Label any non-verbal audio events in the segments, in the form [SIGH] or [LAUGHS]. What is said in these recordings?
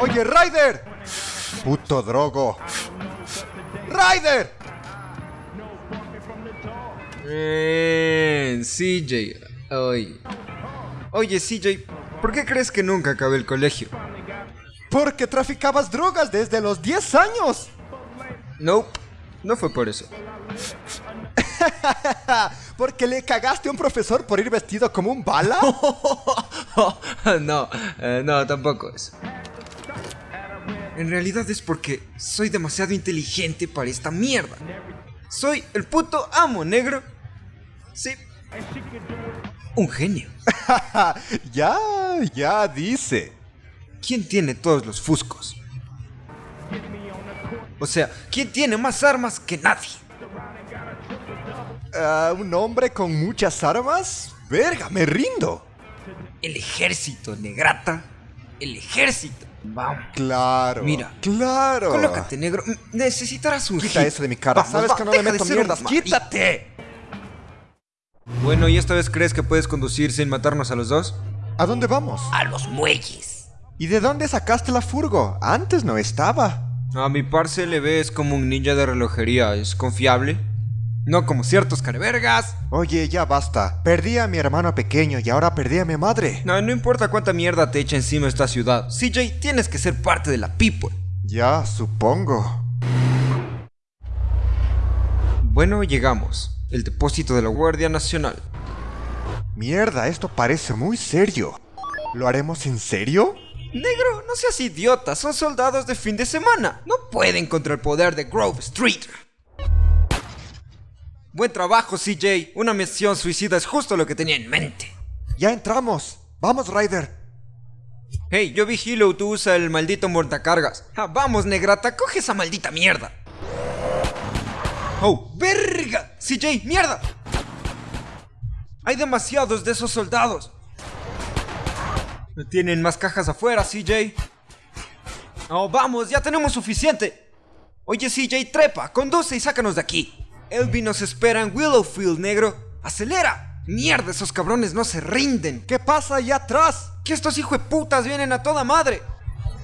Oye, Ryder. Puto drogo. Ryder. Eh, CJ. Oye. Oye, CJ, ¿por qué crees que nunca acabé el colegio? Porque traficabas drogas desde los 10 años. Nope, no fue por eso. [LAUGHS] Porque le cagaste a un profesor por ir vestido como un bala. [LAUGHS] no, eh, no, tampoco es. En realidad es porque soy demasiado inteligente para esta mierda. Soy el puto amo negro. Sí. Un genio. [LAUGHS] ya, ya dice. ¿Quién tiene todos los fuscos? O sea, ¿quién tiene más armas que nadie? Ah, ¿Un hombre con muchas armas? Verga, me rindo. El ejército, negrata. El ejército. Vamos. Claro. Mira. Claro. Colócate, negro. Necesitarás un Quita hit. eso de mi cara. Vamos, Sabes va, que no le meto mierdas. ¡Quítate! Bueno, ¿y esta vez crees que puedes conducir sin matarnos a los dos? ¿A dónde vamos? A los muelles. ¿Y de dónde sacaste la furgo? Antes no estaba. A mi parce le ves como un ninja de relojería. ¿Es confiable? No como ciertos carevergas. Oye, ya basta. Perdí a mi hermano pequeño y ahora perdí a mi madre. No, no importa cuánta mierda te echa encima esta ciudad. CJ, tienes que ser parte de la people. Ya, supongo. Bueno, llegamos. El depósito de la Guardia Nacional. Mierda, esto parece muy serio. ¿Lo haremos en serio? Negro, no seas idiota, son soldados de fin de semana. No pueden contra el poder de Grove Street. Buen trabajo, CJ. Una misión suicida es justo lo que tenía en mente. Ya entramos. Vamos, Ryder. Hey, yo vigilo, tú usa el maldito montacargas. Ah, vamos, negrata, coge esa maldita mierda. Oh, verga. CJ, mierda. Hay demasiados de esos soldados. Tienen más cajas afuera, CJ. Oh, vamos, ya tenemos suficiente. Oye, CJ, trepa, conduce y sácanos de aquí. Elvi nos espera en Willowfield, negro. ¡Acelera! ¡Mierda, esos cabrones no se rinden! ¿Qué pasa allá atrás? ¡Que estos putas vienen a toda madre!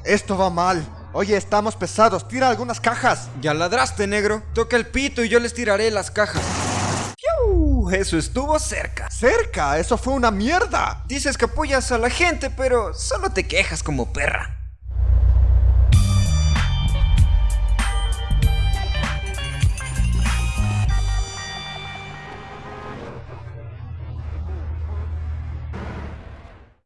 Esto va mal. Oye, estamos pesados. Tira algunas cajas. Ya ladraste, negro. Toca el pito y yo les tiraré las cajas. ¡Piu! Eso estuvo cerca. Cerca, eso fue una mierda. Dices que apoyas a la gente, pero solo te quejas como perra.